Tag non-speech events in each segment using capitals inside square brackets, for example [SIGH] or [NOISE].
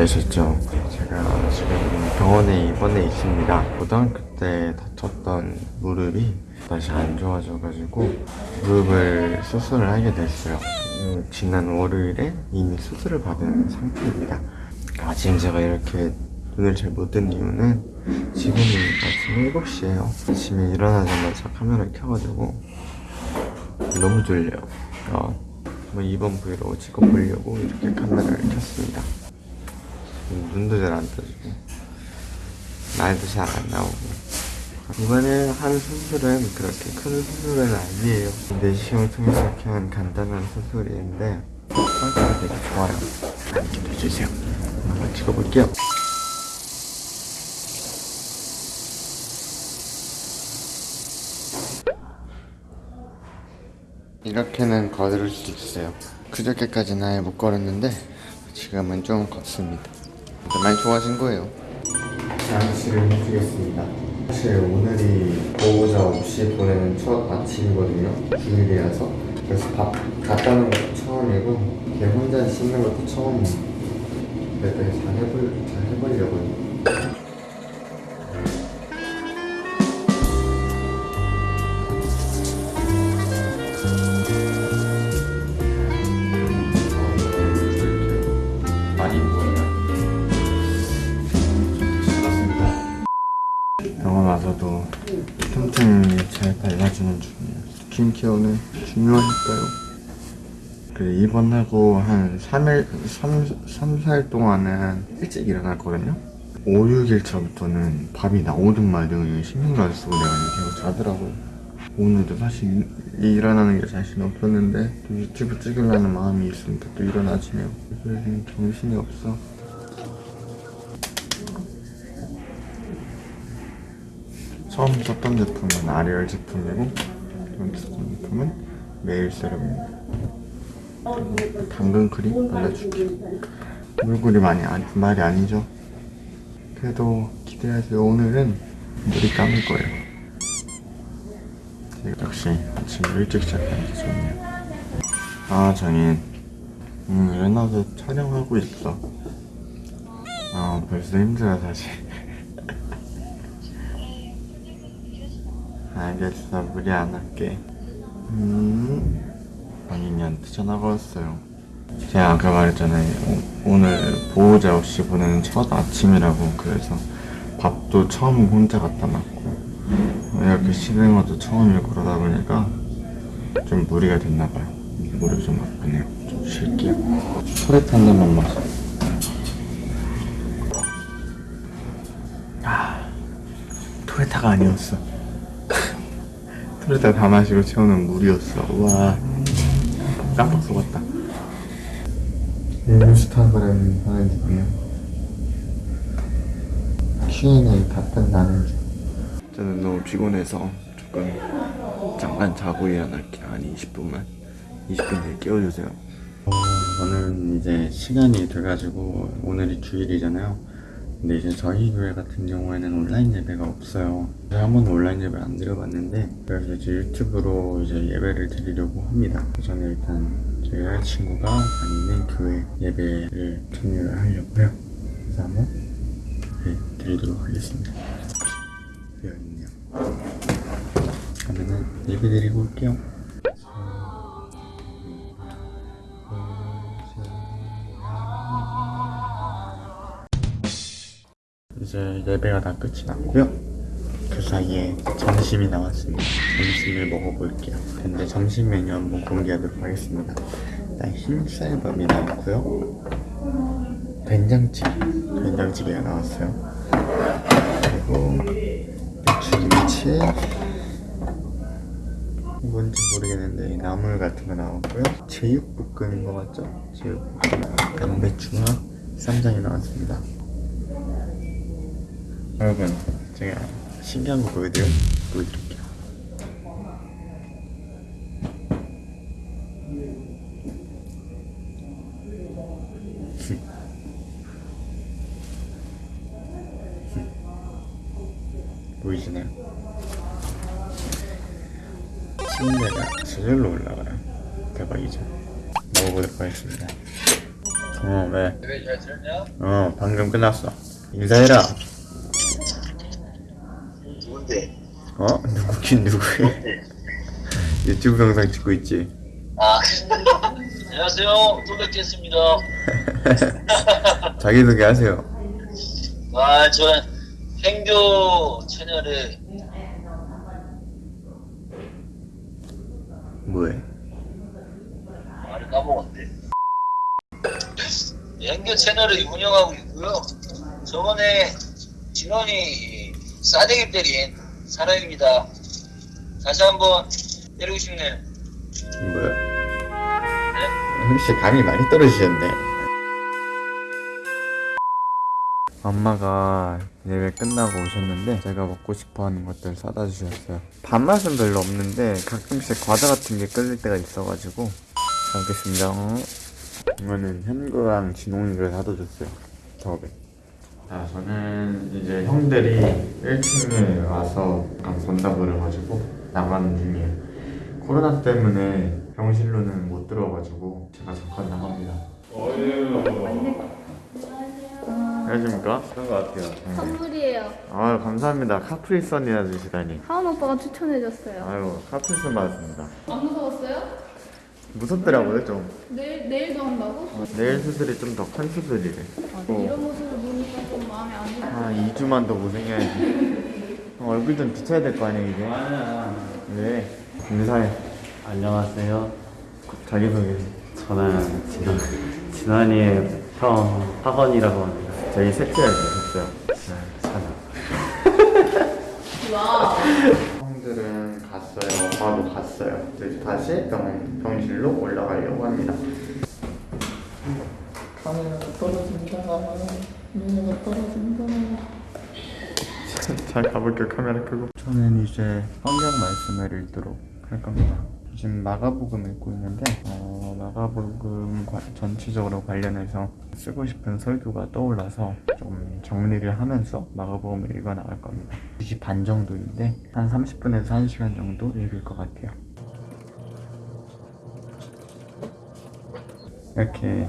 놀라셨죠? 제가 지금 병원에 입원해 있습니다. 고등학교 때 다쳤던 무릎이 다시 안 좋아져가지고 무릎을 수술을 하게 됐어요. 음, 지난 월요일에 이미 수술을 받은 상태입니다. 아, 지금 제가 이렇게 눈을 잘 못 뜬 이유는 지금이 아침 7시에요. 아침에 일어나자마자 카메라를 켜가지고 너무 졸려요. 어, 뭐 이번 브이로그 찍어보려고 이렇게 카메라를 켰습니다. 눈도 잘 안 떠지고. 말도 잘 안 나오고. 이번에 한 수술은 그렇게 큰 수술은 아니에요. 내시경을 통해서 한 간단한 수술인데 상태가 되게 좋아요. 기대해주세요. 한번 찍어볼게요. 이렇게는 걸을 수 있어요. 그저께까지는 아예 못 걸었는데 지금은 좀 걷습니다 많이 좋아진 거예요. 장치를 해주겠습니다. 사실 오늘이 보호자 없이 보내는 첫 아침이거든요. 주일이라서. 그래서 밥 놓은 것도 처음이고 걔 혼자 씻는 것도 처음이에요. 그래도 잘 해볼, 잘 해보려고요 중이에요. 스킨케어는 중요하니까요. 그 입원하고 한 3일, 3, 3, 4일 동안은 일찍 일어났거든요. 5, 6일 차부터는 밤이 나오든 말든 신경을 쓰고 내가 계속 자더라고요. 오늘도 사실 이- 일어나는 게 자신 없었는데 또 유튜브 찍으려는 마음이 있으니까 또 일어나지네요. 그래서 지금 정신이 없어. 처음 썼던 제품은 아리얼 제품이고 제품은 메일 세럼입니다. 당근 크림 발라줄게. 물그리 많이 안, 말이 아니죠. 그래도 기대하세요. 오늘은 물이 감을 거예요. 역시 아침 일찍 시작하는 게 좋네요. 아 정인, 음 레나도 촬영하고 있어. 아 벌써 힘들어 사실. 알겠어. 무리 안 할게. 음. 본인이한테 전화가 왔어요. 제가 아까 말했잖아요. 오, 오늘 보호자 없이 보내는 첫 아침이라고 그래서 밥도 처음 혼자 갖다 놨고 이렇게 씻는 것도 처음이고 그러다 보니까 좀 무리가 됐나 봐요. 무릎이 좀 아프네요. 좀 쉴게요. 토레트 한 잔만 마셔. 아 토레타가 아니었어 토레타 다 마시고 채우는 물이었어. 와. 깜빡 속았다. 인스타그램 하는 중이야 Q&A 답변 나는 중 저는 너무 피곤해서 조금 잠깐 자고 일어날게요 아니 20분만 20분 뒤에 깨워주세요. 어, 오늘은 이제 시간이 돼가지고 오늘이 주일이잖아요 근데 이제 저희 교회 같은 경우에는 온라인 예배가 없어요. 제가 한 번도 온라인 예배를 안 드려봤는데 그래서 이제 유튜브로 이제 예배를 드리려고 합니다. 저는 일단 저희 여자친구가 다니는 교회 예배를 참여를 하려고요. 그래서 한번 네, 드리도록 하겠습니다. 되어있네요. 그러면은 예배 드리고 올게요. 이제 예배가 다 끝이 났고요. 그 사이에 점심이 나왔습니다. 점심을 먹어볼게요. 근데 점심 메뉴 한번 공개하도록 하겠습니다. 일단 흰쌀밥이 나왔고요. 된장찌개, 된장찌개가 나왔어요. 그리고 배추김치, 뭔지 모르겠는데 나물 같은 거 나왔고요. 제육볶음인 것 같죠? 제육볶음, 양배추와 쌈장이 나왔습니다. 여러분 제가 신기한 거 보여드려, 보여드릴게요 [LAUGHS] 보이시나요? 침대가 저절로 올라가요 대박이죠 먹어보도록 하겠습니다. 어, 왜? 잘 들었냐? 어, 방금 끝났어. 인사해라. 누군데? 어? 누구긴 누구해? 유튜브 영상 찍고 있지. 아 [LAUGHS] 안녕하세요 또 뵙겠습니다 [LAUGHS] 자기소개 하세요. 아전 행교 채널에 뭐해? 말을 까먹었네 행교 채널을 운영하고 있고요 저번에 진원이 싸대기 때린 사람입니다 다시 한번 때리고 싶네요 뭐야? 네? 혹시 감이 많이 떨어지셨네. 엄마가 예배 끝나고 오셨는데 제가 먹고 싶어하는 것들 사다 주셨어요. 밥맛은 별로 없는데 가끔씩 과자 같은 게 끌릴 때가 있어가지고 잘 먹겠습니다. 이거는 현구랑 진홍이가 사다 줬어요. 더베. 자, 저는 이제 형들이 1층에 와서 약간 본다 그래가지고 나가는 중이에요. 코로나 때문에 병실로는 못 들어가지고 제가 잠깐 나갑니다. 안녕하십니까? 그런 것 같아요. 선물이에요. 아 감사합니다. 카프리선이나 주시다니. 하은 오빠가 추천해줬어요. 아유 카프리선 받았습니다. 안 무서웠어요? 무섭더라고요 좀. 내일 내일도 한다고? 내일 수술이 좀 더 큰 수술이래. 아, 어. 이런 모습을 보니까 좀 마음에 안 들어. 한 2주만 더 고생해야지. 어, 얼굴 좀 비춰야 될 거 아니야 이제. 네. 인사해. 안녕하세요. 자기소개. 저는 진원, 진원이의 형 학원이라고 합니다. 저희 셋째를 되셨어요. 네, 와. 형들은 갔어요. 엄마도 갔어요. 이제 다시 병, 병실로 올라가려고 합니다. 카메라 떨어진다. 카메라 떨어진다. 잘 가볼게요. 카메라 끄고. 저는 이제 성경 말씀을 읽도록 할 겁니다. 지금 마가복음 읽고 있는데 어, 마가복음 과- 전체적으로 관련해서 쓰고 싶은 설교가 떠올라서 좀 정리를 하면서 마가복음을 읽어 나갈 겁니다. 2시 반 정도인데 한 30분에서 1시간 정도 읽을 것 같아요. 이렇게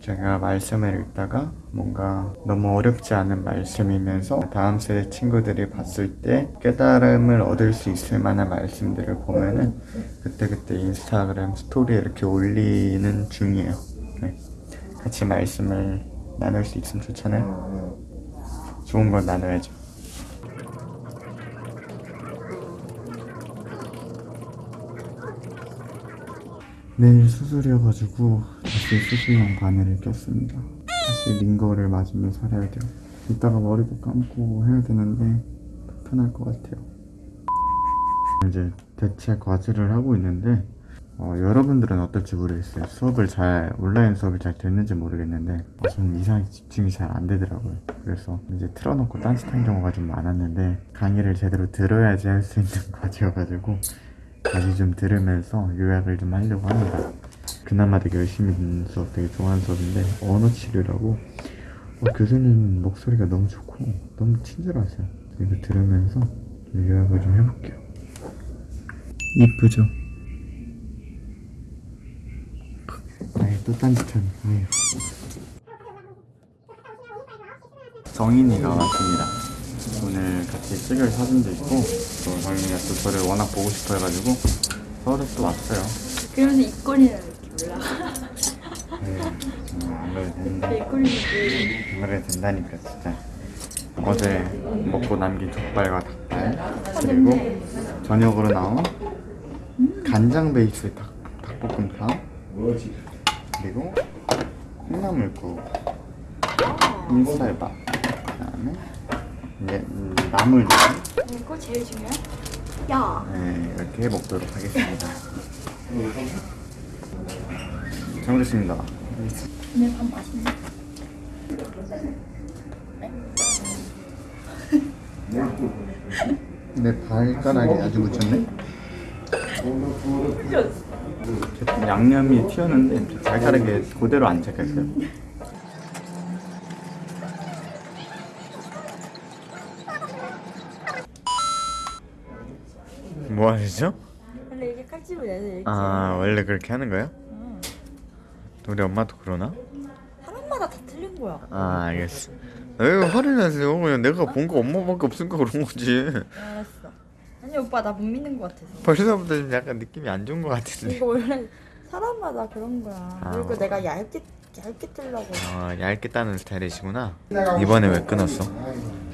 제가 말씀을 읽다가 뭔가 너무 어렵지 않은 말씀이면서 다음 세대 친구들이 봤을 때 깨달음을 얻을 수 있을 만한 말씀들을 보면은 그때그때 인스타그램 스토리에 이렇게 올리는 중이에요. 네. 같이 말씀을 나눌 수 있으면 좋잖아요. 좋은 건 나눠야죠. 내일 수술이어가지고 다시 수술용 바늘을 꼈습니다. 다시 링거를 맞으며 살아야 돼요. 이따가 머리도 감고 해야 되는데 불편할 것 같아요. 이제 대체 과제를 하고 있는데 어, 여러분들은 어떨지 모르겠어요. 수업을 잘 온라인 수업이 잘 됐는지 모르겠는데 어, 저는 이상하게 집중이 잘 안 되더라고요. 그래서 이제 틀어놓고 딴짓한 경우가 좀 많았는데 강의를 제대로 들어야지 할 수 있는 [LAUGHS] 과제여가지고 다시 좀 들으면서 요약을 좀 하려고 합니다. 그나마 되게 열심히 듣는 수업, 되게 좋아하는 수업인데 언어 치료라고 어, 교수님 목소리가 너무 좋고 너무 친절하세요. 이거 들으면서 좀 요약을 좀 해볼게요. 이쁘죠? 아이 또 딴짓하네. 아유. 정인이가 왔습니다. 오늘 같이 찍을 사진도 있고 또 정인이가 또 저를 워낙 보고 싶어 해가지고 서울에 또 왔어요. 그러면서 입꼬리는 이렇게 올라. 네, 음, 안 그래도 된다. 안 그래도 된다니까 진짜. 어제 먹고 남긴 족발과 닭발 그리고 저녁으로 나온 간장 베이스 닭, 닭볶음탕 그리고 콩나물국 인쌀밥 그 다음에 이제 음, 나물들 이거 제일 중요해. 야. 네, 이렇게 먹도록 하겠습니다. 잘 먹겠습니다. 오늘 밥 맛있네. 내 발가락에 아주 묻혔네. 양념이 튀었는데 발가락에 그대로 안 착했어요. 뭐 하시죠? 원래 이렇게 칼집을 내서 이렇게 아 원래 그렇게 하는 거예요? 우리 엄마도 그러나? 사람마다 다 틀린 거야. 아 알겠어 왜 화를 내세요 그냥 내가 본 거 엄마밖에 없으니까 그런 거지 알았어. 아니 오빠 나 못 믿는 거 같아서. 벌써부터 좀 약간 느낌이 안 좋은 거 같은데 이거 원래 사람마다 그런 거야. 아. 그리고 내가 얇게 얇게 뜨려고 아 얇게 따는 스타일이시구나 이번에 왜 끊었어?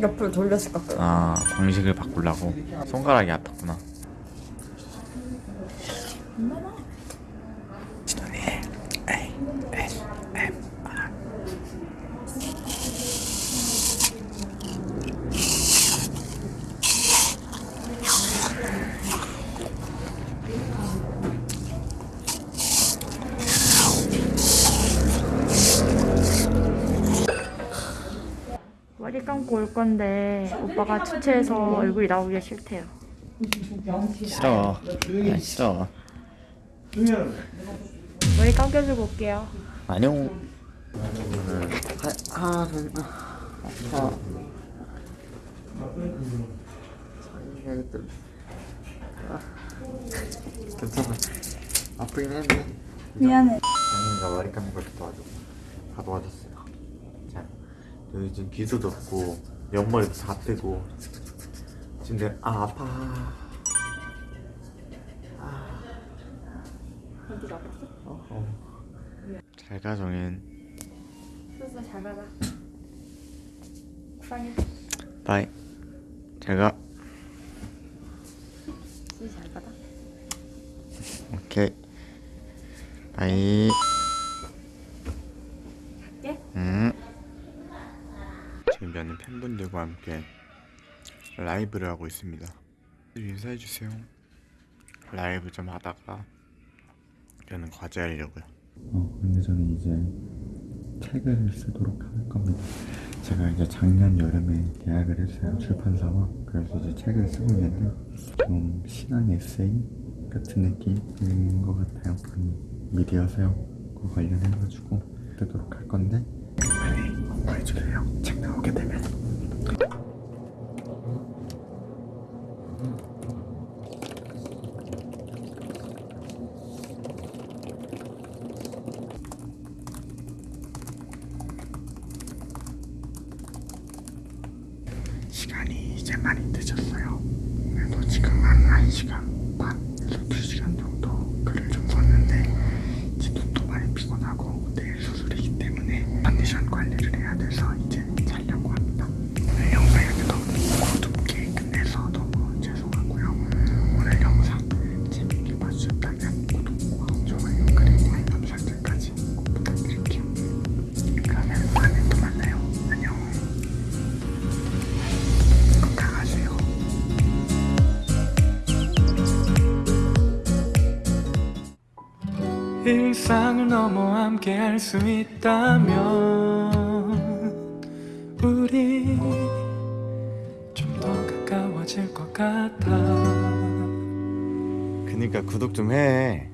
옆으로 돌렸을 것 같아. 아 방식을 바꾸려고 손가락이 아팠구나 머리 감고 올 건데 오빠가 주체해서 얼굴이 나오기가 싫대요. 싫어. 아 싫어 머리 감겨주고 올게요. 안녕 아, 아, 아, 괜찮아 아프긴 했네 미안해. 장인가 머리 감는 걸 도와주고 다 도와줬어요. 자 여기 지금 기수도 없고 옆머리도 다 떼고. 지금 내가 아 아파 어. 잘가 정인 수술 잘 받아. 사랑해. 바이 잘 가 수술 잘 받아. 오케이 bye 갈게. 음. 지금 저는 팬분들과 함께 라이브를 하고 있습니다. 인사해 주세요. 라이브 좀 하다가 저는 과제하려고요. 어, 근데 저는 이제 책을 쓰도록 할 겁니다. 제가 이제 작년 여름에 계약을 했어요 출판사와 그래서 이제 책을 쓰고 있는데 좀 신앙 에세이 같은 느낌인 것 같아요. 음, 미디어 세우고 관련해가지고 쓰도록 할 건데 많이 공부해주세요. 책 나오게 되면. 시간이 이제 많이 늦었어요. 그래도 지금 한 1시간 일상을 넘어 함께 할 수 있다면 우리 좀 더 가까워질 것 같아 그니까 구독 좀 해.